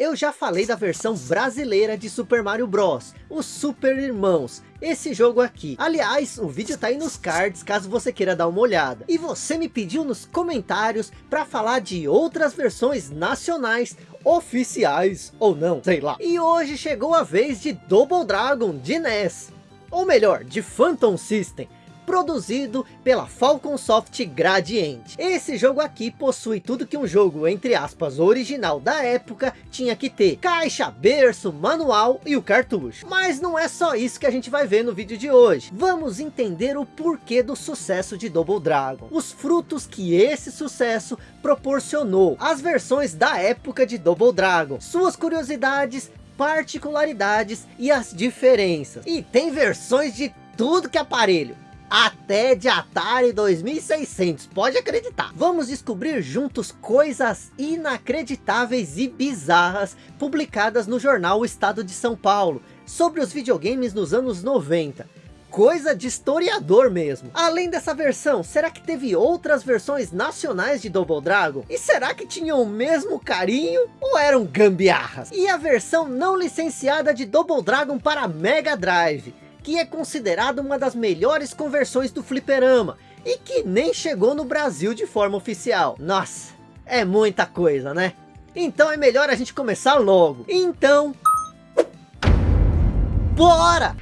eu já falei da versão brasileira de Super Mario Bros. Os Super Irmãos. Esse jogo aqui. Aliás, o vídeo tá aí nos cards, caso você queira dar uma olhada. E você me pediu nos comentários para falar de outras versões nacionais oficiais ou não, sei lá. E hoje chegou a vez de Double Dragon de NES. Ou melhor, de Phantom System produzido pela Falcon Soft Gradiente. Esse jogo aqui possui tudo que um jogo, entre aspas, original da época tinha que ter. Caixa, berço, manual e o cartucho. Mas não é só isso que a gente vai ver no vídeo de hoje. Vamos entender o porquê do sucesso de Double Dragon. Os frutos que esse sucesso proporcionou. As versões da época de Double Dragon. Suas curiosidades, particularidades e as diferenças. E tem versões de tudo que é aparelho até de Atari 2600, pode acreditar. Vamos descobrir juntos coisas inacreditáveis e bizarras publicadas no jornal O Estado de São Paulo, sobre os videogames nos anos 90 coisa de historiador mesmo. Além dessa versão, será que teve outras versões nacionais de Double Dragon? E será que tinham o mesmo carinho ou eram gambiarras? E a versão não licenciada de Double Dragon para Mega Drive? Que é considerada uma das melhores conversões do fliperama, e que nem chegou no Brasil de forma oficial. Nossa, é muita coisa, né? Então é melhor a gente começar logo. Então... Bora!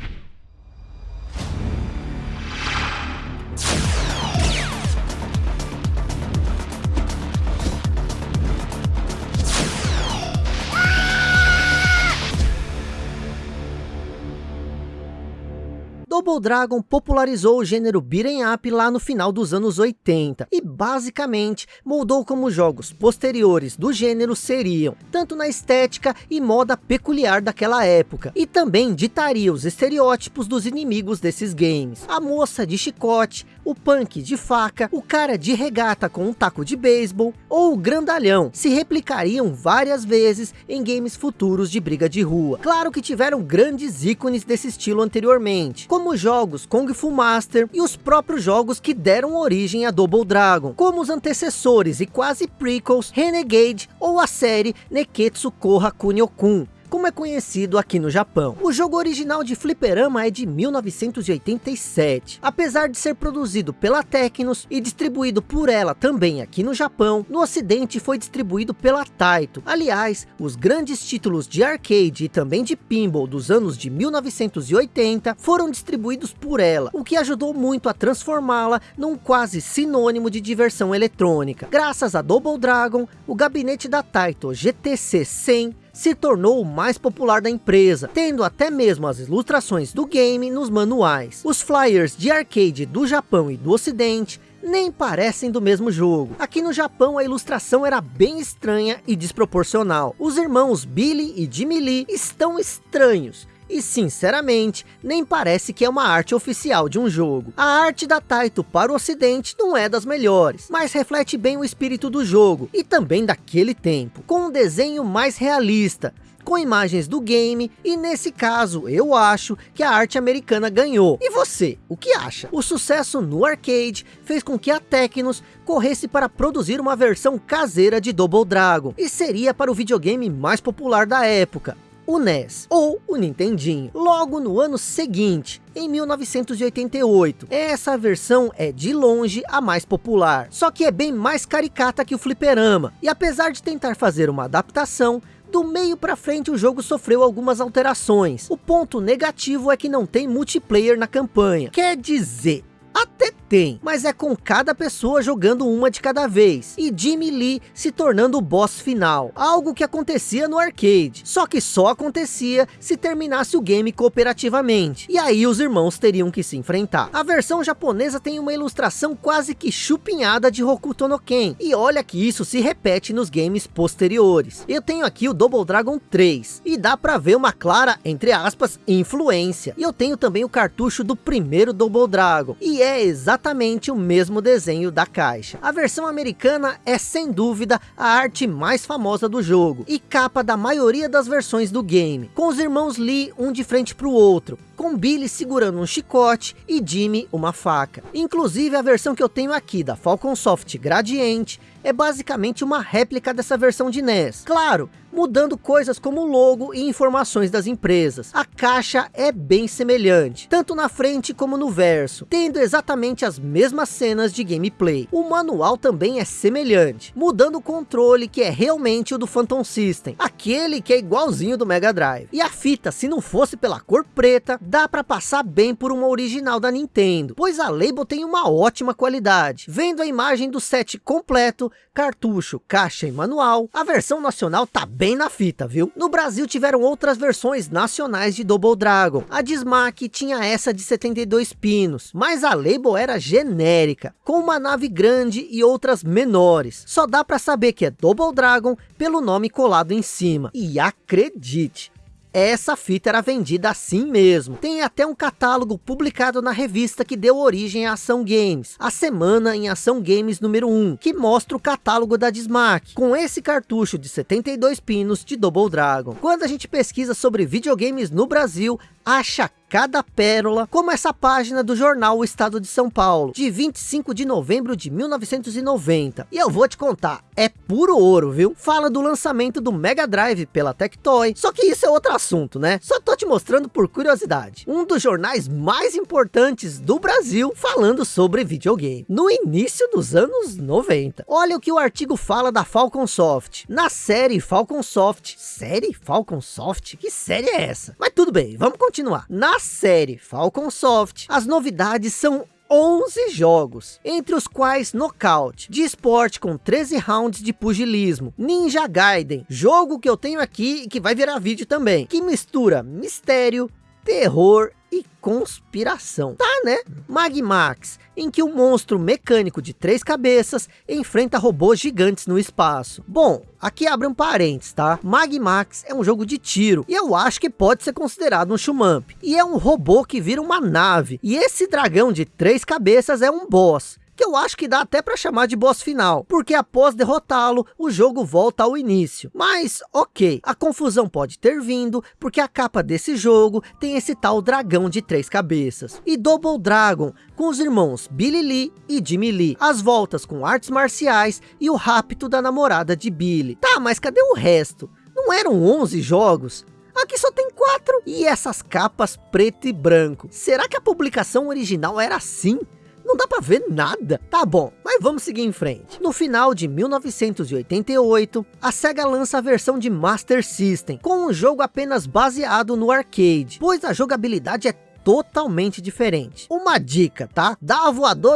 Double Dragon popularizou o gênero beat'em up lá no final dos anos 80 e basicamente moldou como jogos posteriores do gênero seriam, tanto na estética e moda peculiar daquela época, e também ditaria os estereótipos dos inimigos desses games. A moça de chicote, o punk de faca, o cara de regata com um taco de beisebol, ou o grandalhão, se replicariam várias vezes em games futuros de briga de rua. Claro que tiveram grandes ícones desse estilo anteriormente, como jogos Kung Fu Master e os próprios jogos que deram origem a Double Dragon, como os antecessores e quase prequels Renegade ou a série Neketsu Koha Kunio-kun, como é conhecido aqui no Japão. O jogo original de Fliperama é de 1987. Apesar de ser produzido pela Tecnos e distribuído por ela também aqui no Japão, no ocidente foi distribuído pela Taito. Aliás, os grandes títulos de arcade e também de pinball dos anos de 1980 foram distribuídos por ela, o que ajudou muito a transformá-la num quase sinônimo de diversão eletrônica. Graças a Double Dragon, o gabinete da Taito GTC 100 se tornou o mais popular da empresa, tendo até mesmo as ilustrações do game nos manuais. Os flyers de arcade do Japão e do ocidente nem parecem do mesmo jogo. Aqui no Japão a ilustração era bem estranha e desproporcional. Os irmãos Billy e Jimmy Lee estão estranhos e sinceramente, nem parece que é uma arte oficial de um jogo. A arte da Taito para o ocidente não é das melhores, mas reflete bem o espírito do jogo, e também daquele tempo, com um desenho mais realista, com imagens do game, e nesse caso, eu acho que a arte americana ganhou. E você, o que acha? O sucesso no arcade fez com que a Tecnos corresse para produzir uma versão caseira de Double Dragon, e seria para o videogame mais popular da época, o NES ou o Nintendinho. Logo no ano seguinte, em 1988. Essa versão é de longe a mais popular, só que é bem mais caricata que o fliperama. E apesar de tentar fazer uma adaptação, do meio para frente o jogo sofreu algumas alterações. O ponto negativo é que não tem multiplayer na campanha. Quer dizer, até tem, mas é com cada pessoa jogando uma de cada vez, e Jimmy Lee se tornando o boss final, algo que acontecia no arcade, só que só acontecia se terminasse o game cooperativamente, e aí os irmãos teriam que se enfrentar. A versão japonesa tem uma ilustração quase que chupinhada de Hokuto no Ken, e olha que isso se repete nos games posteriores. Eu tenho aqui o Double Dragon 3, e dá pra ver uma clara, entre aspas, influência, e eu tenho também o cartucho do primeiro Double Dragon, e é exatamente exatamente o mesmo desenho da caixa. A versão americana é sem dúvida a arte mais famosa do jogo e capa da maioria das versões do game, com os irmãos Lee um de frente para o outro, com Billy segurando um chicote e Jimmy uma faca. Inclusive a versão que eu tenho aqui da Falcon Soft Gradiente é basicamente uma réplica dessa versão de NES. Claro, mudando coisas como logo e informações das empresas. A caixa é bem semelhante, tanto na frente como no verso, tendo exatamente as mesmas cenas de gameplay. O manual também é semelhante, mudando o controle que é realmente o do Phantom System, aquele que é igualzinho do Mega Drive. E a fita, se não fosse pela cor preta, dá para passar bem por uma original da Nintendo, pois a Label tem uma ótima qualidade. Vendo a imagem do set completo, cartucho, caixa e manual, a versão nacional tá bem na fita, viu? No Brasil tiveram outras versões nacionais de Double Dragon. A Dismac tinha essa de 72 pinos, mas a Label era genérica, com uma nave grande e outras menores. Só dá para saber que é Double Dragon pelo nome colado em cima. E acredite, essa fita era vendida assim mesmo. Tem até um catálogo publicado na revista que deu origem à Ação Games, a Semana em Ação Games número 1, que mostra o catálogo da Dismac, com esse cartucho de 72 pinos de Double Dragon. Quando a gente pesquisa sobre videogames no Brasil, acha cada pérola, como essa página do jornal O Estado de São Paulo, de 25 de novembro de 1990. E eu vou te contar, é puro ouro, viu? Fala do lançamento do Mega Drive pela Tectoy, só que isso é outro assunto, né? Só tô te mostrando por curiosidade. Um dos jornais mais importantes do Brasil falando sobre videogame, no início dos anos 90. Olha o que o artigo fala da Falcon Soft. Na série Falcon Soft, série Falcon Soft? Que série é essa? Mas tudo bem, vamos continuar. Na série Falcon Soft, as novidades são 11 jogos, entre os quais Knockout, de esporte com 13 rounds de pugilismo, Ninja Gaiden, jogo que eu tenho aqui e que vai virar vídeo também, que mistura mistério, terror e conspiração. Tá, né? Magmax, em que um monstro mecânico de três cabeças enfrenta robôs gigantes no espaço. Bom, aqui abre um parênteses, tá? Magmax é um jogo de tiro, e eu acho que pode ser considerado um shumamp. E é um robô que vira uma nave, e esse dragão de três cabeças é um boss que eu acho que dá até para chamar de boss final, porque após derrotá-lo, o jogo volta ao início. Mas, ok, a confusão pode ter vindo, porque a capa desse jogo tem esse tal dragão de três cabeças. E Double Dragon, com os irmãos Billy Lee e Jimmy Lee, as voltas com artes marciais e o rapto da namorada de Billy. Tá, mas cadê o resto? Não eram 11 jogos? Aqui só tem quatro. E essas capas preto e branco. Será que a publicação original era assim? Não dá para ver nada. Tá bom, mas vamos seguir em frente. No final de 1988, a SEGA lança a versão de Master System, com um jogo apenas baseado no arcade, pois a jogabilidade é totalmente diferente. Uma dica, tá? Dá a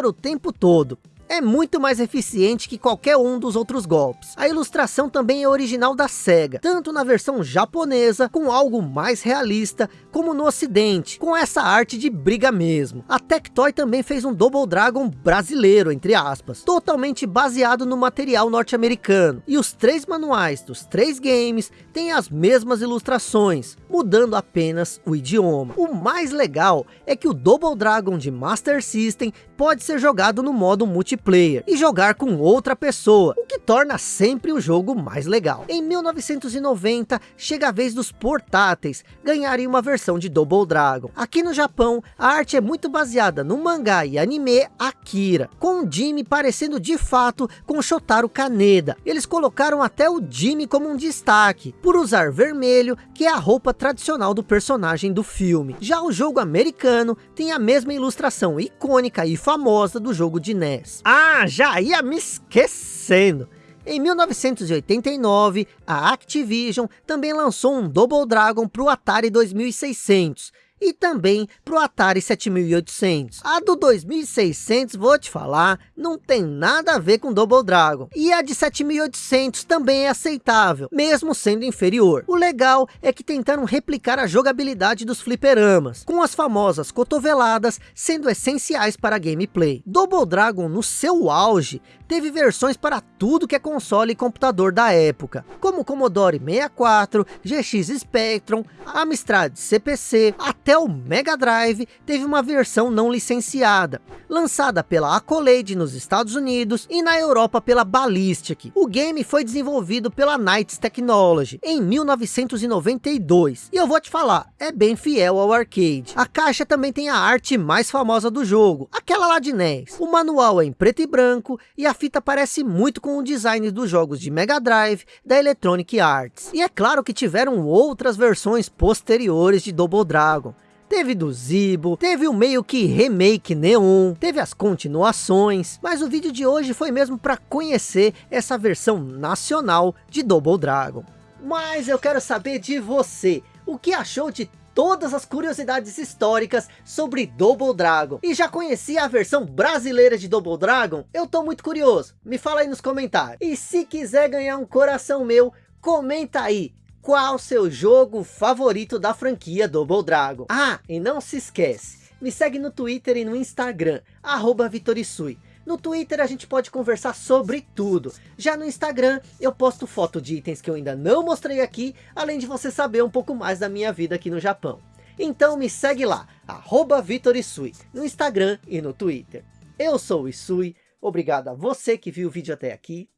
o tempo todo é muito mais eficiente que qualquer um dos outros golpes. A ilustração também é original da SEGA, tanto na versão japonesa, com algo mais realista, como no ocidente, com essa arte de briga mesmo. A Tectoy também fez um Double Dragon brasileiro, entre aspas, totalmente baseado no material norte-americano. E os três manuais dos três games têm as mesmas ilustrações, mudando apenas o idioma. O mais legal é que o Double Dragon de Master System pode ser jogado no modo multiplayer e jogar com outra pessoa, o que torna sempre o jogo mais legal. Em 1990, chega a vez dos portáteis ganharem uma versão de Double Dragon. Aqui no Japão, a arte é muito baseada no mangá e anime Akira, com Jimmy parecendo de fato com Shotaro Kaneda. Eles colocaram até o Jimmy como um destaque, por usar vermelho, que é a roupa tradicional do personagem do filme. Já o jogo americano tem a mesma ilustração icônica e famosa do jogo de NES. Ah, já ia me esquecendo. Em 1989, a Activision também lançou um Double Dragon para o Atari 2600, e também para o Atari 7800. A do 2600, vou te falar, não tem nada a ver com Double Dragon. E a de 7800 também é aceitável, mesmo sendo inferior. O legal é que tentaram replicar a jogabilidade dos fliperamas, com as famosas cotoveladas sendo essenciais para a gameplay. Double Dragon no seu auge teve versões para tudo que é console e computador da época, como Commodore 64, GX Spectrum, Amstrad CPC, até até o Mega Drive teve uma versão não licenciada, lançada pela Accolade nos Estados Unidos e na Europa pela Ballistic. O game foi desenvolvido pela Knights Technology em 1992, e eu vou te falar, é bem fiel ao arcade. A caixa também tem a arte mais famosa do jogo, aquela lá de NES. O manual é em preto e branco, e a fita parece muito com o design dos jogos de Mega Drive da Electronic Arts. E é claro que tiveram outras versões posteriores de Double Dragon. Teve do Zibo, teve o meio que remake Neon, teve as continuações, mas o vídeo de hoje foi mesmo para conhecer essa versão nacional de Double Dragon. Mas eu quero saber de você, o que achou de todas as curiosidades históricas sobre Double Dragon. E já conhecia a versão brasileira de Double Dragon? Eu tô muito curioso, me fala aí nos comentários. E se quiser ganhar um coração meu, comenta aí. Qual seu jogo favorito da franquia Double Dragon? Ah, e não se esquece, me segue no Twitter e no Instagram, arroba Vitorisui. No Twitter a gente pode conversar sobre tudo. Já no Instagram eu posto foto de itens que eu ainda não mostrei aqui, além de você saber um pouco mais da minha vida aqui no Japão. Então me segue lá, arroba Vitorisui, no Instagram e no Twitter. Eu sou o Isui, obrigado a você que viu o vídeo até aqui,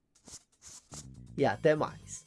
e até mais.